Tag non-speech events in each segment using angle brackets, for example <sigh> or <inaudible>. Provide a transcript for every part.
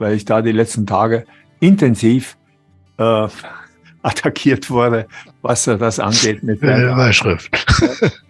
weil ich da die letzten Tage intensiv äh, <laughs> attackiert wurde, was das angeht. Mit der Überschrift. <laughs>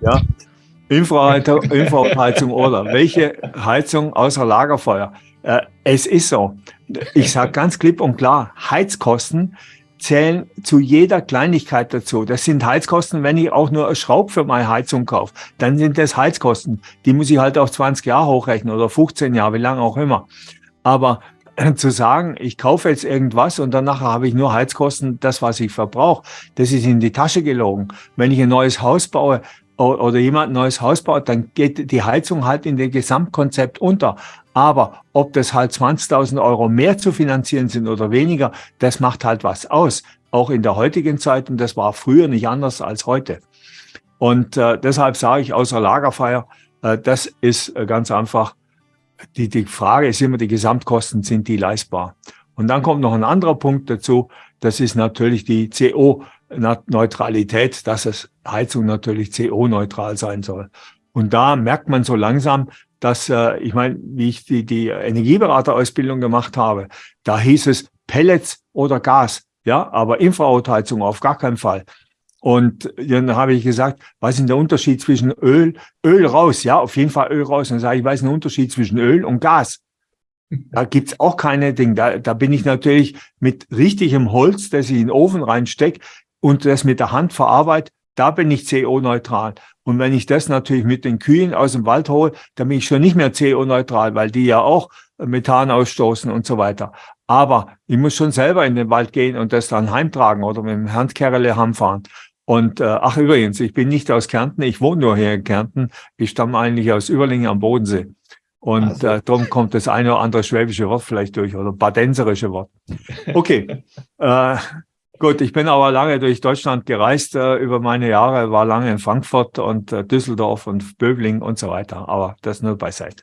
Ja, Infraheizung oder welche Heizung außer Lagerfeuer? Äh, es ist so. Ich sage ganz klipp und klar, Heizkosten zählen zu jeder Kleinigkeit dazu. Das sind Heizkosten, wenn ich auch nur eine Schraube für meine Heizung kaufe, dann sind das Heizkosten. Die muss ich halt auf 20 Jahre hochrechnen oder 15 Jahre, wie lange auch immer. Aber zu sagen, ich kaufe jetzt irgendwas und danach habe ich nur Heizkosten, das, was ich verbrauche, das ist in die Tasche gelogen. Wenn ich ein neues Haus baue, oder jemand ein neues Haus baut, dann geht die Heizung halt in dem Gesamtkonzept unter. Aber ob das halt 20.000 Euro mehr zu finanzieren sind oder weniger, das macht halt was aus. Auch in der heutigen Zeit und das war früher nicht anders als heute. Und äh, deshalb sage ich außer Lagerfeuer, äh, das ist äh, ganz einfach, die, die Frage ist immer, die Gesamtkosten, sind die leistbar? Und dann kommt noch ein anderer Punkt dazu, das ist natürlich die CO- Neutralität, dass es Heizung natürlich CO-neutral sein soll. Und da merkt man so langsam, dass, äh, ich meine, wie ich die, die Energieberaterausbildung gemacht habe, da hieß es Pellets oder Gas, ja, aber Infrarotheizung auf gar keinen Fall. Und dann habe ich gesagt, was ist der Unterschied zwischen Öl, Öl raus, ja, auf jeden Fall Öl raus. Und dann sage ich, was ist der Unterschied zwischen Öl und Gas? Da gibt's auch keine Dinge. Da, da bin ich natürlich mit richtigem Holz, das ich in den Ofen reinstecke, und das mit der Hand verarbeite, da bin ich CO-neutral. Und wenn ich das natürlich mit den Kühen aus dem Wald hole, dann bin ich schon nicht mehr CO-neutral, weil die ja auch Methan ausstoßen und so weiter. Aber ich muss schon selber in den Wald gehen und das dann heimtragen oder mit dem Handkerle heimfahren. Und äh, ach übrigens, ich bin nicht aus Kärnten, ich wohne nur hier in Kärnten. Ich stamme eigentlich aus Überlingen am Bodensee. Und also. äh, darum kommt das eine oder andere schwäbische Wort vielleicht durch oder badenserische Wort. Okay, <laughs> äh, Gut, ich bin aber lange durch Deutschland gereist äh, über meine Jahre, war lange in Frankfurt und äh, Düsseldorf und Böbling und so weiter, aber das nur beiseite.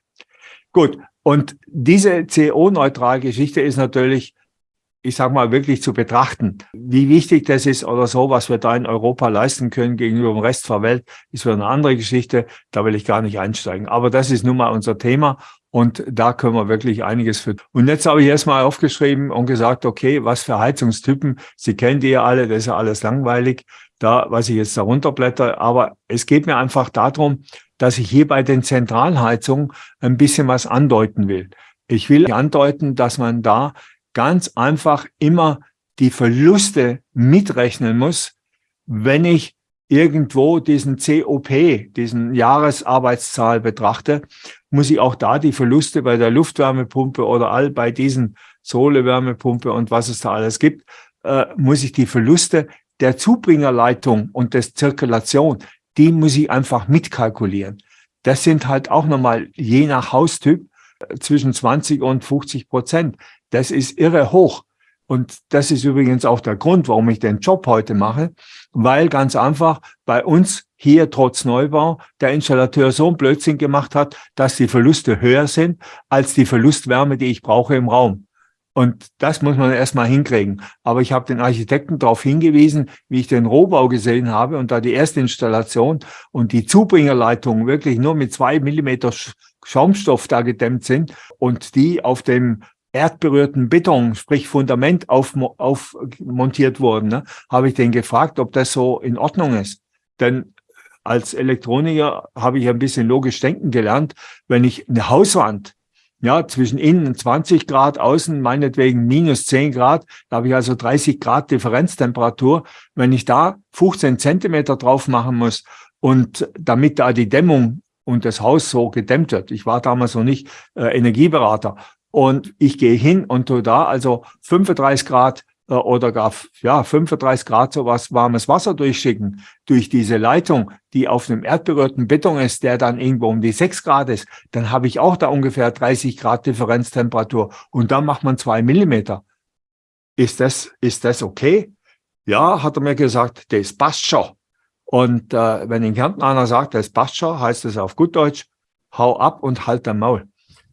Gut, und diese CO-neutral-Geschichte ist natürlich, ich sag mal, wirklich zu betrachten. Wie wichtig das ist oder so, was wir da in Europa leisten können gegenüber dem Rest der Welt, ist wieder eine andere Geschichte. Da will ich gar nicht einsteigen. Aber das ist nun mal unser Thema und da können wir wirklich einiges für. Und jetzt habe ich erstmal aufgeschrieben und gesagt, okay, was für Heizungstypen, Sie die ja alle, das ist ja alles langweilig, da, was ich jetzt darunter blätter. Aber es geht mir einfach darum, dass ich hier bei den Zentralheizungen ein bisschen was andeuten will. Ich will andeuten, dass man da ganz einfach immer die Verluste mitrechnen muss, wenn ich irgendwo diesen COP, diesen Jahresarbeitszahl betrachte, muss ich auch da die Verluste bei der Luftwärmepumpe oder all bei diesen Sohlewärmepumpe und was es da alles gibt, äh, muss ich die Verluste der Zubringerleitung und des Zirkulation, die muss ich einfach mitkalkulieren. Das sind halt auch nochmal je nach Haustyp äh, zwischen 20 und 50 Prozent. Das ist irre hoch. Und das ist übrigens auch der Grund, warum ich den Job heute mache, weil ganz einfach bei uns hier trotz Neubau der Installateur so ein Blödsinn gemacht hat, dass die Verluste höher sind als die Verlustwärme, die ich brauche im Raum. Und das muss man erstmal hinkriegen. Aber ich habe den Architekten darauf hingewiesen, wie ich den Rohbau gesehen habe und da die erste Installation und die Zubringerleitungen wirklich nur mit zwei Millimeter Schaumstoff da gedämmt sind und die auf dem erdberührten Beton, sprich Fundament aufmontiert auf wurden, ne, habe ich den gefragt, ob das so in Ordnung ist. Denn als Elektroniker habe ich ein bisschen logisch denken gelernt, wenn ich eine Hauswand, ja, zwischen innen 20 Grad, außen meinetwegen minus 10 Grad, da habe ich also 30 Grad Differenztemperatur. Wenn ich da 15 Zentimeter drauf machen muss und damit da die Dämmung und das Haus so gedämmt wird. Ich war damals noch nicht äh, Energieberater. Und ich gehe hin und tu da also 35 Grad äh, oder gar ja 35 Grad so was warmes Wasser durchschicken durch diese Leitung, die auf einem erdberührten Beton ist, der dann irgendwo um die 6 Grad ist, dann habe ich auch da ungefähr 30 Grad Differenztemperatur und dann macht man zwei Millimeter. Ist das, ist das okay? Ja, hat er mir gesagt, das passt schon. Und äh, wenn in Kärnten einer sagt, das passt schon, heißt es auf gut Deutsch, hau ab und halt dein Maul.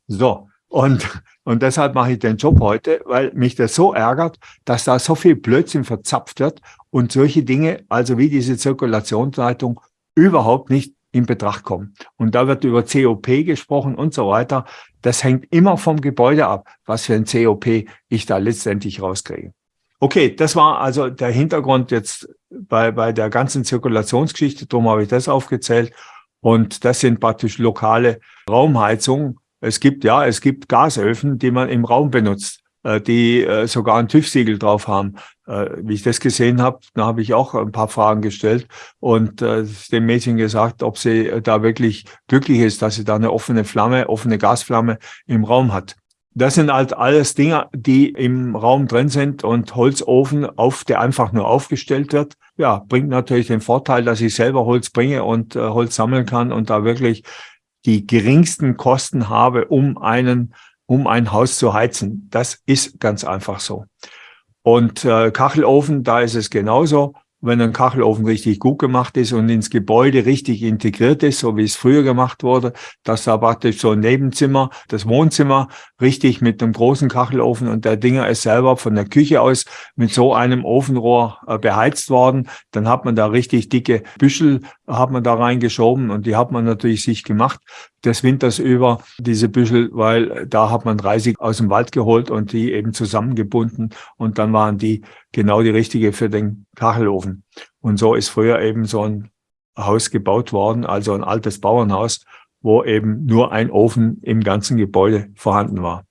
So, und, und deshalb mache ich den Job heute, weil mich das so ärgert, dass da so viel Blödsinn verzapft wird und solche Dinge, also wie diese Zirkulationsleitung, überhaupt nicht in Betracht kommen. Und da wird über COP gesprochen und so weiter. Das hängt immer vom Gebäude ab, was für ein COP ich da letztendlich rauskriege. Okay, das war also der Hintergrund jetzt bei, bei der ganzen Zirkulationsgeschichte. Darum habe ich das aufgezählt. Und das sind praktisch lokale Raumheizungen. Es gibt, ja, es gibt Gasöfen, die man im Raum benutzt, äh, die äh, sogar ein TÜV-Siegel drauf haben. Äh, wie ich das gesehen habe, da habe ich auch ein paar Fragen gestellt und dem Mädchen gesagt, ob sie da wirklich glücklich ist, dass sie da eine offene Flamme, offene Gasflamme im Raum hat. Das sind halt alles Dinge, die im Raum drin sind und Holzofen, auf, der einfach nur aufgestellt wird, ja, bringt natürlich den Vorteil, dass ich selber Holz bringe und äh, Holz sammeln kann und da wirklich die geringsten Kosten habe, um einen, um ein Haus zu heizen. Das ist ganz einfach so. Und äh, Kachelofen, da ist es genauso wenn ein Kachelofen richtig gut gemacht ist und ins Gebäude richtig integriert ist, so wie es früher gemacht wurde, dass da praktisch so ein Nebenzimmer, das Wohnzimmer, richtig mit einem großen Kachelofen und der Dinger ist selber von der Küche aus mit so einem Ofenrohr äh, beheizt worden, dann hat man da richtig dicke Büschel, hat man da reingeschoben und die hat man natürlich sich gemacht des Winters über, diese Büschel, weil da hat man 30 aus dem Wald geholt und die eben zusammengebunden und dann waren die genau die richtige für den Kachelofen. Und so ist früher eben so ein Haus gebaut worden, also ein altes Bauernhaus, wo eben nur ein Ofen im ganzen Gebäude vorhanden war.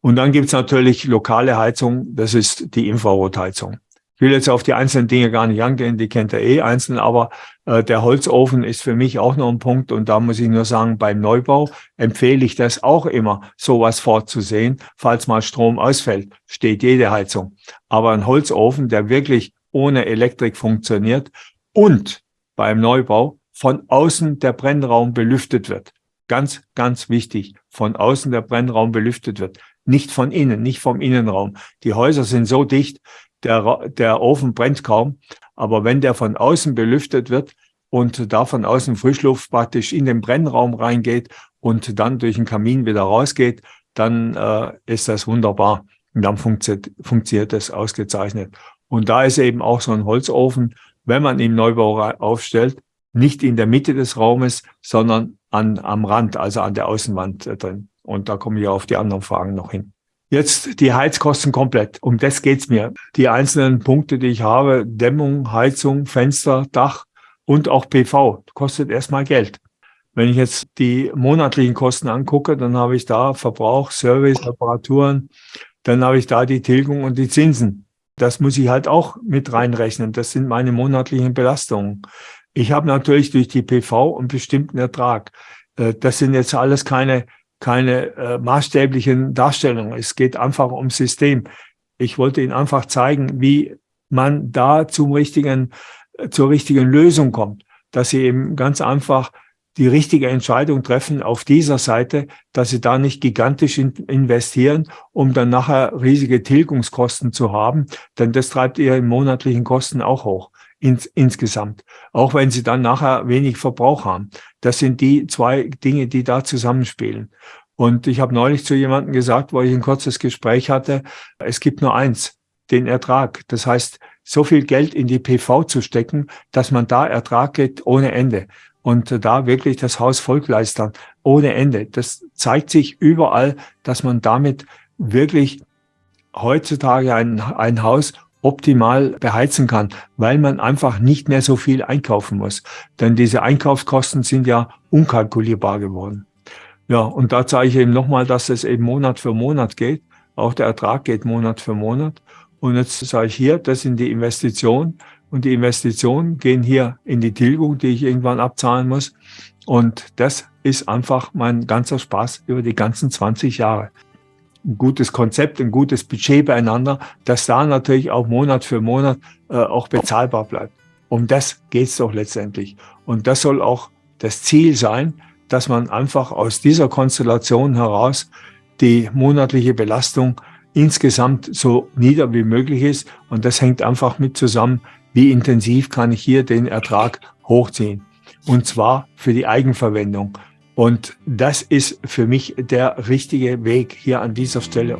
Und dann gibt's natürlich lokale Heizung, das ist die Infrarotheizung. Ich will jetzt auf die einzelnen Dinge gar nicht angehen, die kennt ihr eh einzeln, aber äh, der Holzofen ist für mich auch noch ein Punkt und da muss ich nur sagen, beim Neubau empfehle ich das auch immer, sowas vorzusehen. Falls mal Strom ausfällt, steht jede Heizung. Aber ein Holzofen, der wirklich ohne Elektrik funktioniert und beim Neubau von außen der Brennraum belüftet wird. Ganz, ganz wichtig, von außen der Brennraum belüftet wird. Nicht von innen, nicht vom Innenraum. Die Häuser sind so dicht, der, der Ofen brennt kaum. Aber wenn der von außen belüftet wird und da von außen Frischluft praktisch in den Brennraum reingeht und dann durch den Kamin wieder rausgeht, dann äh, ist das wunderbar. Und dann funktioniert, funktioniert das ausgezeichnet. Und da ist eben auch so ein Holzofen, wenn man im Neubau aufstellt, nicht in der Mitte des Raumes, sondern an, am Rand, also an der Außenwand äh, drin. Und da komme ich auf die anderen Fragen noch hin. Jetzt die Heizkosten komplett. Um das geht's mir. Die einzelnen Punkte, die ich habe, Dämmung, Heizung, Fenster, Dach und auch PV, kostet erstmal Geld. Wenn ich jetzt die monatlichen Kosten angucke, dann habe ich da Verbrauch, Service, Reparaturen, dann habe ich da die Tilgung und die Zinsen. Das muss ich halt auch mit reinrechnen. Das sind meine monatlichen Belastungen. Ich habe natürlich durch die PV einen bestimmten Ertrag. Äh, das sind jetzt alles keine keine äh, maßstäblichen Darstellungen. Es geht einfach ums System. Ich wollte Ihnen einfach zeigen, wie man da zum richtigen, äh, zur richtigen Lösung kommt, dass Sie eben ganz einfach die richtige Entscheidung treffen auf dieser Seite, dass sie da nicht gigantisch in investieren, um dann nachher riesige Tilgungskosten zu haben, denn das treibt ihre monatlichen Kosten auch hoch ins, insgesamt, auch wenn sie dann nachher wenig Verbrauch haben. Das sind die zwei Dinge, die da zusammenspielen. Und ich habe neulich zu jemandem gesagt, wo ich ein kurzes Gespräch hatte, es gibt nur eins, den Ertrag. Das heißt, so viel Geld in die PV zu stecken, dass man da Ertrag geht ohne Ende. Und da wirklich das Haus vollgleistern ohne Ende. Das zeigt sich überall, dass man damit wirklich heutzutage ein, ein Haus optimal beheizen kann, weil man einfach nicht mehr so viel einkaufen muss. Denn diese Einkaufskosten sind ja unkalkulierbar geworden. Ja, und da zeige ich eben nochmal, dass es eben Monat für Monat geht. Auch der Ertrag geht Monat für Monat. Und jetzt sage ich hier, das sind die Investitionen. Und die Investitionen gehen hier in die Tilgung, die ich irgendwann abzahlen muss. Und das ist einfach mein ganzer Spaß über die ganzen 20 Jahre ein gutes Konzept, ein gutes Budget beieinander, dass da natürlich auch Monat für Monat äh, auch bezahlbar bleibt. Um das geht's doch letztendlich. Und das soll auch das Ziel sein, dass man einfach aus dieser Konstellation heraus die monatliche Belastung insgesamt so nieder wie möglich ist. Und das hängt einfach mit zusammen, wie intensiv kann ich hier den Ertrag hochziehen. Und zwar für die Eigenverwendung. Und das ist für mich der richtige Weg hier an dieser Stelle.